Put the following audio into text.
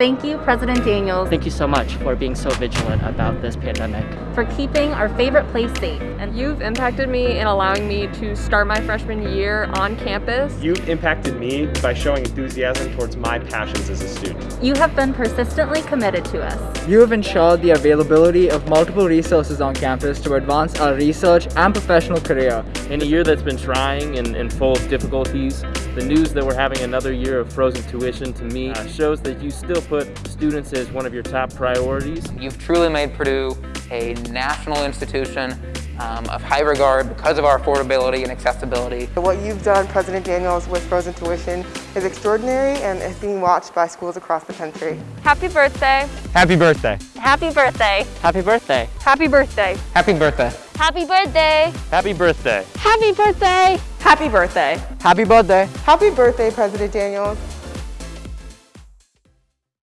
Thank you, President Daniels, Thank you so much for being so vigilant about this pandemic. for keeping our favorite place safe. And You've impacted me in allowing me to start my freshman year on campus. You've impacted me by showing enthusiasm towards my passions as a student. you have been persistently committed to us. You have ensured the availability of multiple resources on campus to advance our research and professional career. In a year that's been trying and, and full of difficulties, the news that we're having another year of frozen tuition to me uh, shows that you still put students as one of your top priorities. You've truly made Purdue a national institution um, of high regard because of our affordability and accessibility. What you've done, President Daniels, with frozen tuition is extraordinary and is being watched by schools across the country. Happy birthday. Happy birthday. Happy birthday! Happy birthday! Happy birthday. Happy birthday. Happy birthday! Happy birthday! Happy birthday! Happy birthday. Happy birthday! Happy birthday, President Daniels.